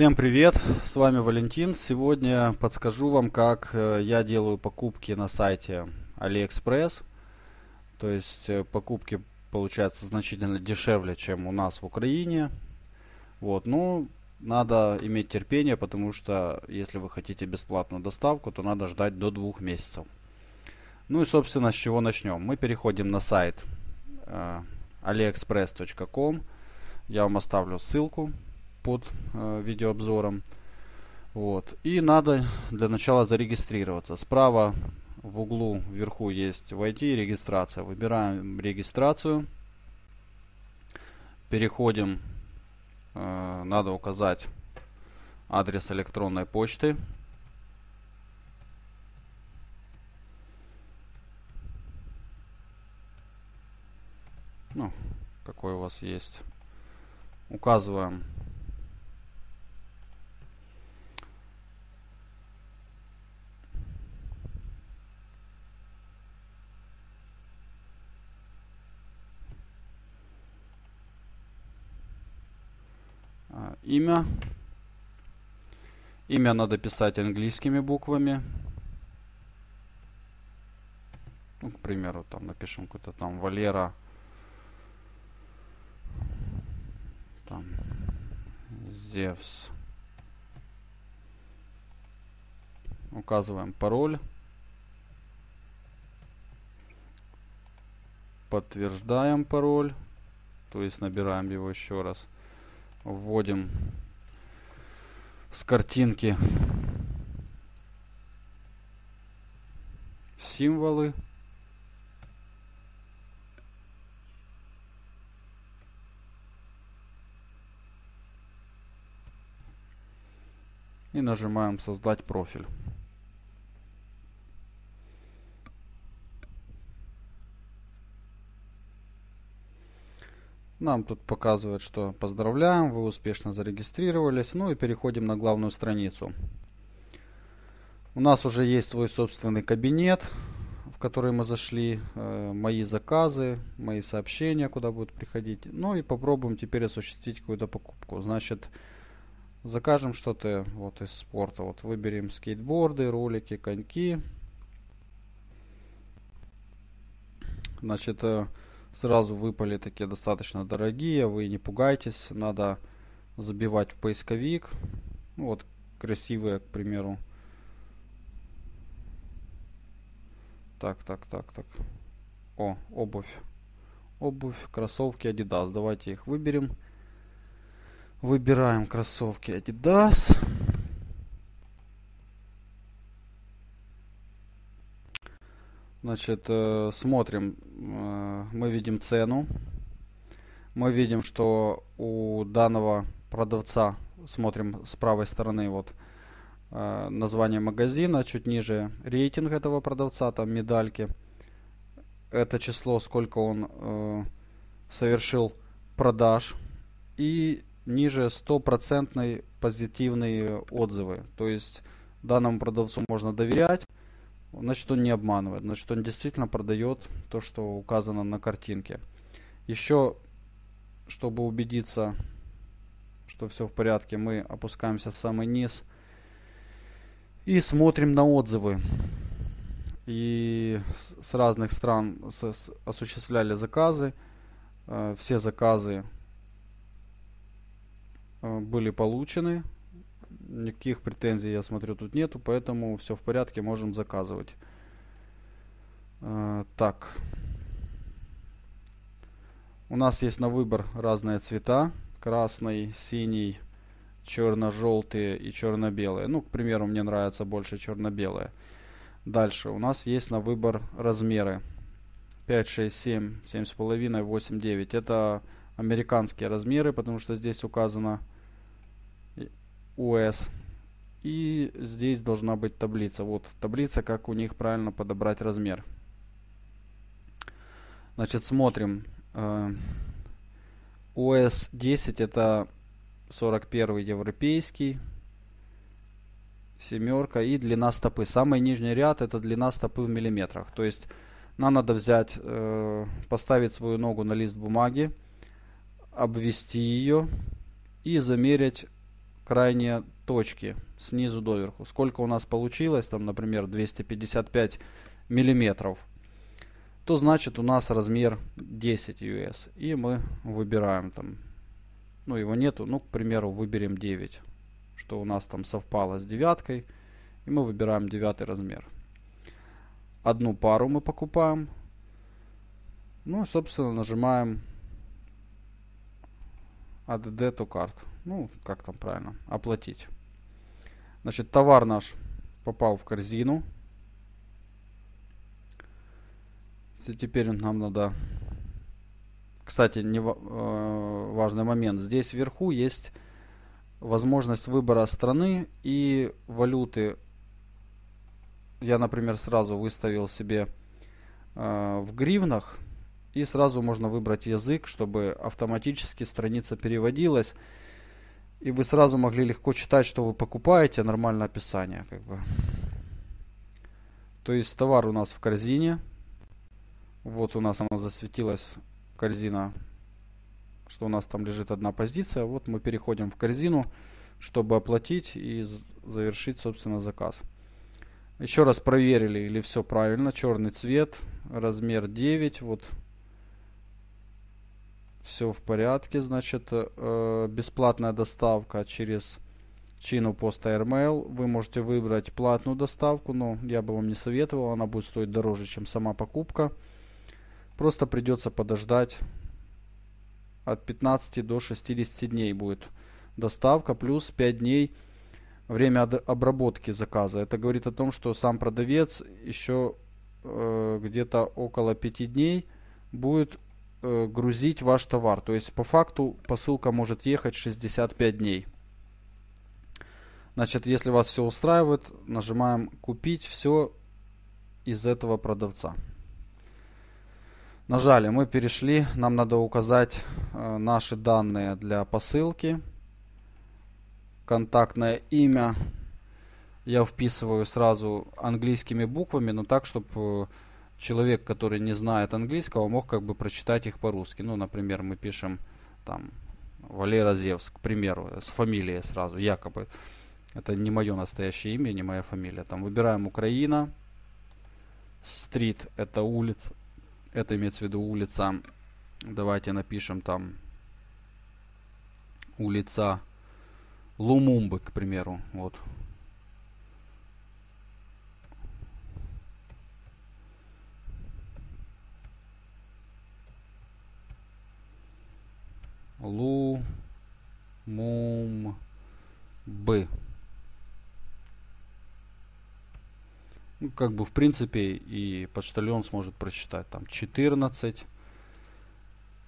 Всем привет, с вами Валентин. Сегодня подскажу вам, как э, я делаю покупки на сайте AliExpress. То есть э, покупки получаются значительно дешевле, чем у нас в Украине. Вот, ну, надо иметь терпение, потому что если вы хотите бесплатную доставку, то надо ждать до двух месяцев. Ну и, собственно, с чего начнем? Мы переходим на сайт э, aliexpress.com. Я вам оставлю ссылку под э, видеообзором. Вот. И надо для начала зарегистрироваться. Справа в углу вверху есть войти регистрация. Выбираем регистрацию. Переходим. Э, надо указать адрес электронной почты. Ну, какой у вас есть. Указываем имя. Имя надо писать английскими буквами. Ну, к примеру, там напишем какой-то там Валера. Там Зевс. Указываем пароль. Подтверждаем пароль. То есть набираем его еще раз вводим с картинки символы. И нажимаем создать профиль. Нам тут показывает, что поздравляем, вы успешно зарегистрировались. Ну и переходим на главную страницу. У нас уже есть свой собственный кабинет, в который мы зашли. Э, мои заказы, мои сообщения, куда будут приходить. Ну и попробуем теперь осуществить какую-то покупку. Значит, закажем что-то вот из спорта. Вот выберем скейтборды, ролики, коньки. Значит, э, сразу выпали такие достаточно дорогие, вы не пугайтесь, надо забивать в поисковик. Ну, вот красивые, к примеру. Так, так, так, так. О, обувь. Обувь, кроссовки Adidas. Давайте их выберем. Выбираем кроссовки Adidas. Значит, э, смотрим, э, мы видим цену. Мы видим, что у данного продавца, смотрим с правой стороны, вот э, название магазина, чуть ниже рейтинг этого продавца, там медальки. Это число, сколько он совершил продаж. И ниже стопроцентные позитивные отзывы. То есть данному продавцу можно доверять значит он не обманывает, значит он действительно продает то, что указано на картинке. Еще, чтобы убедиться, что все в порядке, мы опускаемся в самый низ и смотрим на отзывы. И с разных стран осуществляли заказы. Э, все заказы были получены никаких претензий, я смотрю, тут нету, поэтому все в порядке, можем заказывать. Э, так. У нас есть на выбор разные цвета. Красный, синий, черно-желтые и черно-белые. Ну, к примеру, мне нравится больше черно-белые. Дальше у нас есть на выбор размеры. 5, 6, 7, 7,5, 8, 9. Это американские размеры, потому что здесь указано US. И здесь должна быть таблица. Вот таблица, как у них правильно подобрать размер. Значит, смотрим. US э, 10 это 41 европейский. Семерка и длина стопы. Самый нижний ряд это длина стопы в миллиметрах. То есть нам надо взять, э, поставить свою ногу на лист бумаги, обвести ее и замерить крайние точки снизу доверху. Сколько у нас получилось, там, например, 255 миллиметров, то значит у нас размер 10 US. И мы выбираем там, ну его нету, ну, к примеру, выберем 9, что у нас там совпало с девяткой. И мы выбираем девятый размер. Одну пару мы покупаем. Ну, собственно, нажимаем Add to cart. Ну, как там правильно, оплатить. Значит, товар наш попал в корзину. Теперь нам надо... Кстати, не э, важный момент. Здесь вверху есть возможность выбора страны и валюты. Я, например, сразу выставил себе э, в гривнах. И сразу можно выбрать язык, чтобы автоматически страница переводилась. И вы сразу могли легко читать, что вы покупаете, нормальное описание. Как бы. То есть товар у нас в корзине. Вот у нас она засветилась, корзина, что у нас там лежит одна позиция. Вот мы переходим в корзину, чтобы оплатить и завершить, собственно, заказ. Еще раз проверили, или все правильно. Черный цвет, размер 9. Вот все в порядке, значит, э, бесплатная доставка через чину поста AirMail. Вы можете выбрать платную доставку, но я бы вам не советовал, она будет стоить дороже, чем сама покупка. Просто придется подождать от 15 до 60 дней будет доставка, плюс 5 дней время обработки заказа. Это говорит о том, что сам продавец еще э, где-то около 5 дней будет э, грузить ваш товар. То есть по факту посылка может ехать 65 дней. Значит, если вас все устраивает, нажимаем купить все из этого продавца. Нажали, мы перешли, нам надо указать э, наши данные для посылки. Контактное имя я вписываю сразу английскими буквами, но так, чтобы э, человек, который не знает английского, мог как бы прочитать их по-русски. Ну, например, мы пишем там Валера Зевс, к примеру, с фамилией сразу, якобы. Это не мое настоящее имя, не моя фамилия. Там выбираем Украина. Стрит это улица. Это имеется в виду улица. Давайте напишем там улица Лумумбы, к примеру. Вот. Как бы, в принципе, и почтальон сможет прочитать. Там 14.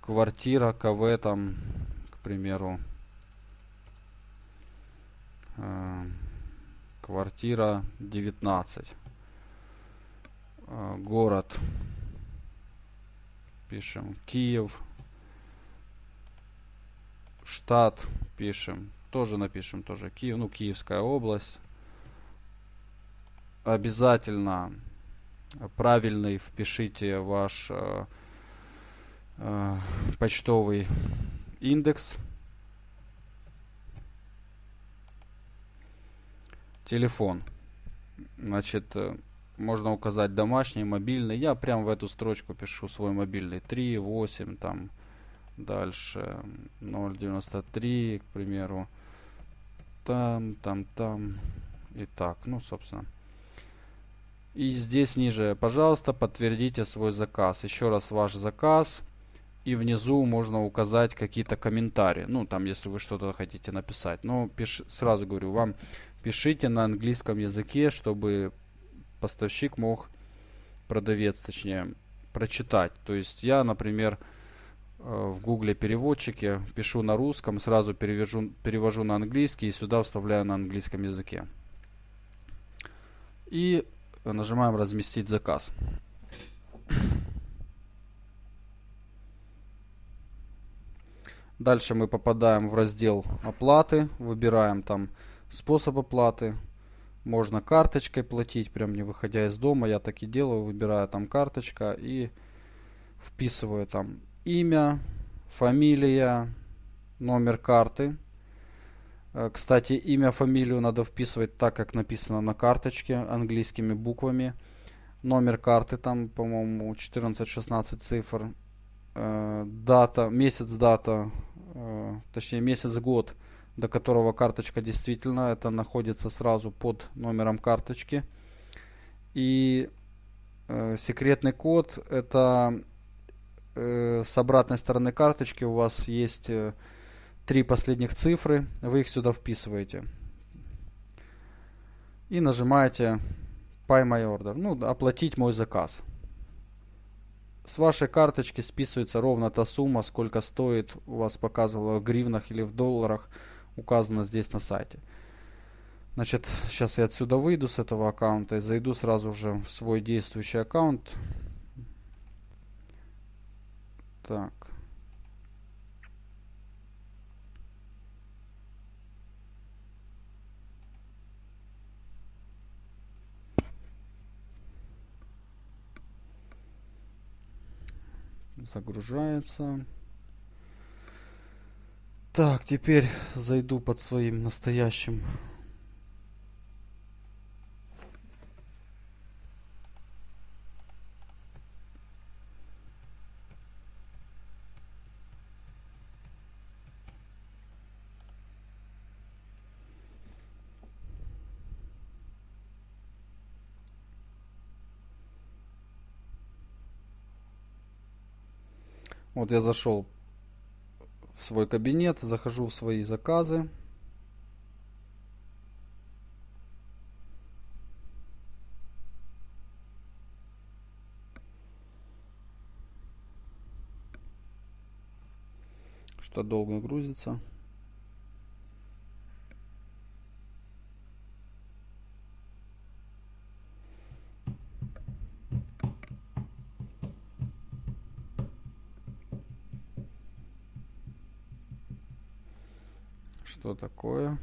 Квартира КВ, там, к примеру. Э, квартира 19. Э, город. Пишем Киев штат пишем. Тоже напишем тоже Киев, ну, Киевская область. Обязательно правильный впишите ваш э, э, почтовый индекс. Телефон. Значит, э, можно указать домашний, мобильный. Я прям в эту строчку пишу свой мобильный. 3, 8, там, Дальше 0.93, к примеру. Там, там, там. И так, ну, собственно. И здесь ниже, пожалуйста, подтвердите свой заказ. Еще раз ваш заказ. И внизу можно указать какие-то комментарии. Ну, там, если вы что-то хотите написать. Но пиш, сразу говорю, вам пишите на английском языке, чтобы поставщик мог, продавец точнее, прочитать. То есть я, например, Э, в гугле переводчике, пишу на русском, сразу перевожу, перевожу на английский и сюда вставляю на английском языке. И нажимаем разместить заказ. Дальше мы попадаем в раздел оплаты, выбираем там способ оплаты, Можно карточкой платить, прям не выходя из дома. Я так и делаю, выбираю там карточка и вписываю там имя, фамилия, номер карты. Э, кстати, имя, фамилию надо вписывать так, как написано на карточке, английскими буквами. Номер карты там, по-моему, 14-16 цифр. Э, дата, месяц, дата, э, точнее месяц, год до которого карточка действительно, это находится сразу под номером карточки. И э, секретный код, это э, с обратной стороны карточки у вас есть э, три последних цифры, вы их сюда вписываете. И нажимаете Pay My Order, ну, оплатить мой заказ. С вашей карточки списывается ровно та сумма, сколько стоит, у вас показывало в гривнах или в долларах – указано здесь на сайте. Значит, сейчас я отсюда выйду с этого аккаунта и зайду сразу же в свой действующий аккаунт. Так. Загружается. Так, теперь зайду под своим настоящим Вот я зашел в свой кабинет, захожу в свои заказы. Что долго грузится. Что такое?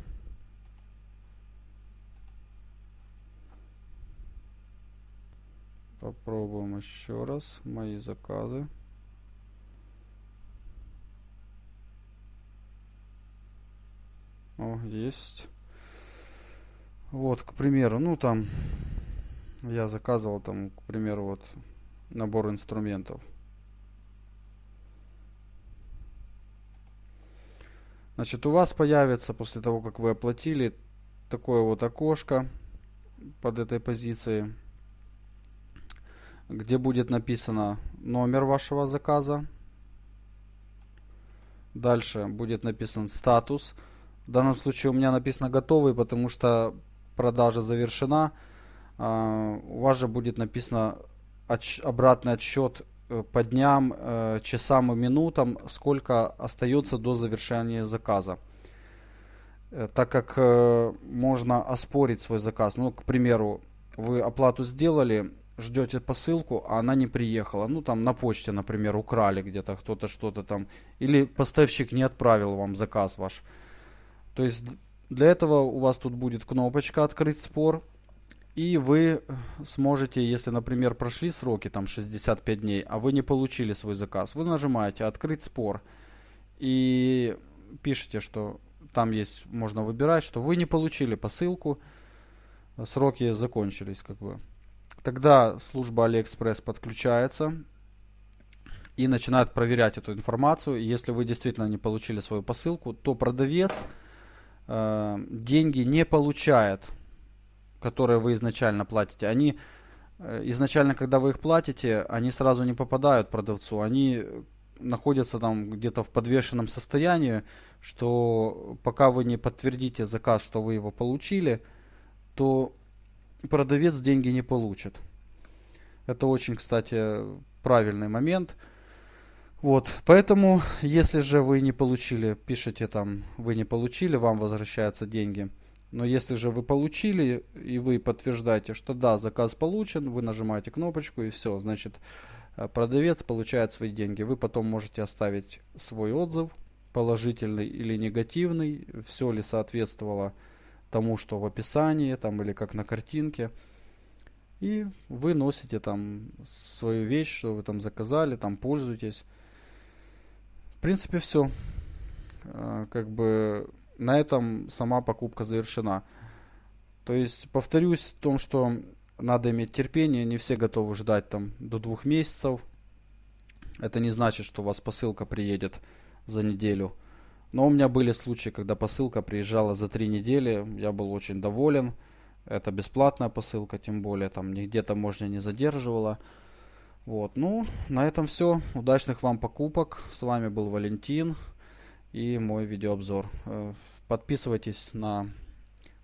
Попробуем еще раз. Мои заказы. О, есть. Вот, к примеру, ну там я заказывал там, к примеру, вот набор инструментов. Значит, у вас появится после того, как вы оплатили, такое вот окошко под этой позицией, где будет написано номер вашего заказа. Дальше будет написан статус. В данном случае у меня написано готовый, потому что продажа завершена. А, у вас же будет написано обратный отсчет по дням, э, часам и минутам, сколько остается до завершения заказа. Э, так как можно оспорить свой заказ. Ну, к примеру, вы оплату сделали, ждете посылку, а она не приехала. Ну, там на почте, например, украли где-то кто-то что-то там. Или поставщик не отправил вам заказ ваш. То есть для этого у вас тут будет кнопочка «Открыть спор». И вы сможете, если, например, прошли сроки, там 65 дней, а вы не получили свой заказ, вы нажимаете «Открыть спор» и пишете, что там есть, можно выбирать, что вы не получили посылку, сроки закончились, как бы. Тогда служба AliExpress подключается и начинает проверять эту информацию. Если вы действительно не получили свою посылку, то продавец э, деньги не получает которые вы изначально платите, они э, изначально, когда вы их платите, они сразу не попадают продавцу, они находятся там где-то в подвешенном состоянии, что пока вы не подтвердите заказ, что вы его получили, то продавец деньги не получит. Это очень, кстати, правильный момент. Вот, поэтому, если же вы не получили, пишите там, вы не получили, вам возвращаются деньги – но если же вы получили и вы подтверждаете, что да, заказ получен, вы нажимаете кнопочку и все, значит э, продавец получает свои деньги. Вы потом можете оставить свой отзыв, положительный или негативный, все ли соответствовало тому, что в описании там или как на картинке. И вы носите там свою вещь, что вы там заказали, там пользуетесь. В принципе, все. А, как бы на этом сама покупка завершена. То есть, повторюсь в том, что надо иметь терпение, не все готовы ждать там до двух месяцев. Это не значит, что у вас посылка приедет за неделю. Но у меня были случаи, когда посылка приезжала за три недели, я был очень доволен. Это бесплатная посылка, тем более там нигде таможня не задерживала. Вот, ну, на этом все. Удачных вам покупок. С вами был Валентин и мой видеообзор. Подписывайтесь на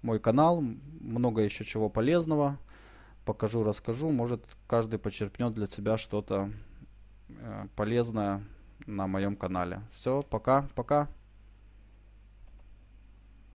мой канал. Много еще чего полезного. Покажу, расскажу. Может, каждый почерпнет для себя что-то э, полезное на моем канале. Все, пока, пока.